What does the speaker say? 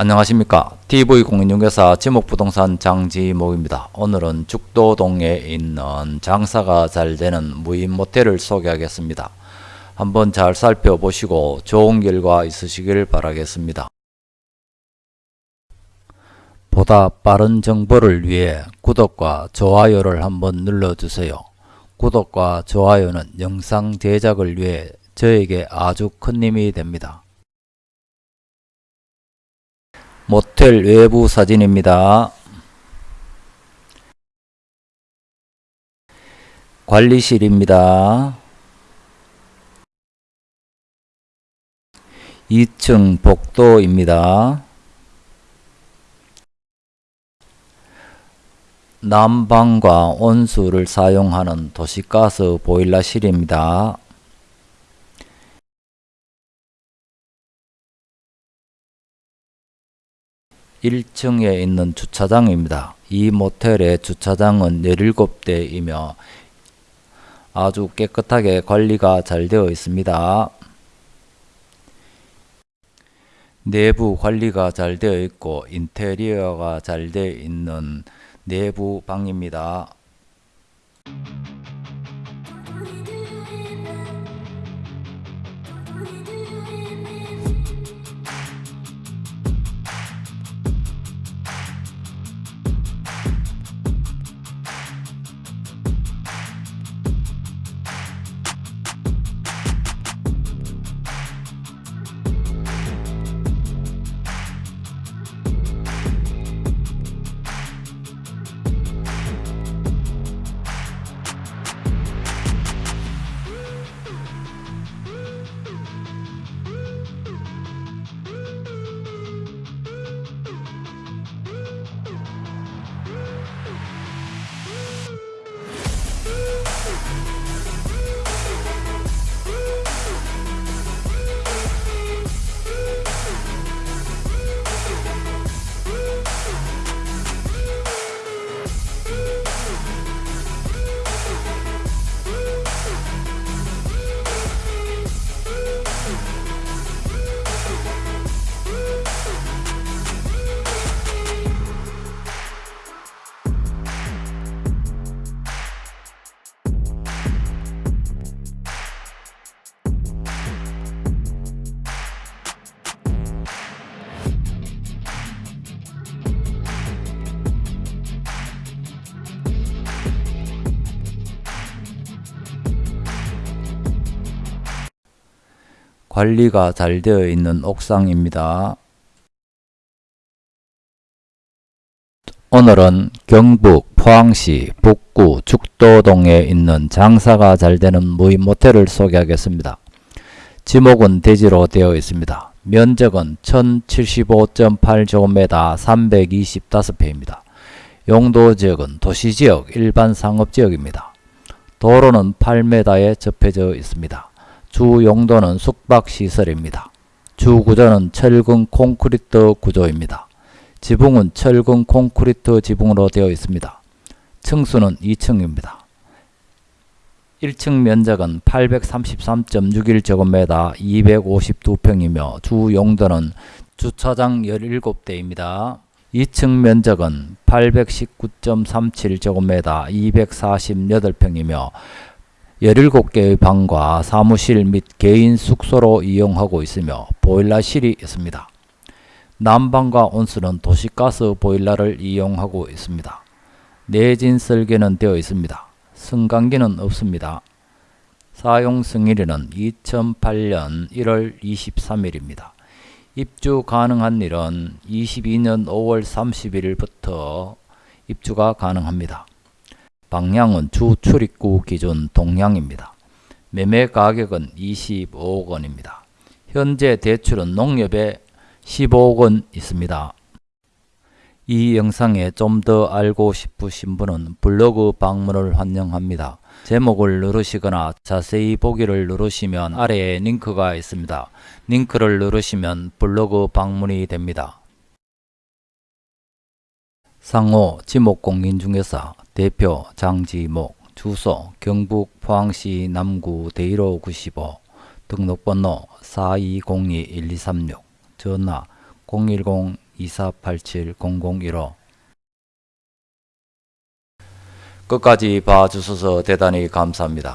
안녕하십니까 TV공인중개사 지목부동산 장지목입니다. 오늘은 죽도동에 있는 장사가 잘 되는 무인 모텔을 소개하겠습니다. 한번 잘 살펴보시고 좋은 결과 있으시길 바라겠습니다. 보다 빠른 정보를 위해 구독과 좋아요를 한번 눌러주세요. 구독과 좋아요는 영상 제작을 위해 저에게 아주 큰 힘이 됩니다. 모텔 외부 사진입니다. 관리실입니다. 2층 복도입니다. 난방과 온수를 사용하는 도시가스 보일러실입니다. 1층에 있는 주차장입니다. 이 모텔의 주차장은 17대이며 아주 깨끗하게 관리가 잘 되어 있습니다. 내부 관리가 잘 되어 있고 인테리어가 잘 되어 있는 내부 방입니다. 관리가 잘 되어 있는 옥상입니다. 오늘은 경북 포항시 북구 죽도동에 있는 장사가 잘 되는 무인 모텔을 소개하겠습니다. 지목은 대지로 되어 있습니다. 면적은 1075.8제곱미터 325평입니다. 용도 지역은 도시지역 일반 상업지역입니다. 도로는 8m에 접해져 있습니다. 주 용도는 숙박시설입니다. 주 구조는 철근 콘크리트 구조입니다. 지붕은 철근 콘크리트 지붕으로 되어 있습니다. 층수는 2층입니다. 1층 면적은 833.61제곱미터 252평이며 주 용도는 주차장 17대입니다. 2층 면적은 819.37제곱미터 248평이며 17개의 방과 사무실 및 개인 숙소로 이용하고 있으며 보일러실이 있습니다. 난방과 온수는 도시가스 보일러를 이용하고 있습니다. 내진 설계는 되어 있습니다. 승강기는 없습니다. 사용 승일은 2008년 1월 23일입니다. 입주 가능한 일은 22년 5월 31일부터 입주가 가능합니다. 방향은 주 출입구 기준 동향입니다. 매매 가격은 25억 원입니다. 현재 대출은 농협에 15억 원 있습니다. 이 영상에 좀 더 알고 싶으신 분은 블로그 방문을 환영합니다. 제목을 누르시거나 자세히 보기를 누르시면 아래에 링크가 있습니다. 링크를 누르시면 블로그 방문이 됩니다. 상호 지목공인 중개사 대표 장지목 주소 경북 포항시 남구 대일호 95 등록번호 4202-1236 전화 010 2487-0015 끝까지 봐주셔서 대단히 감사합니다.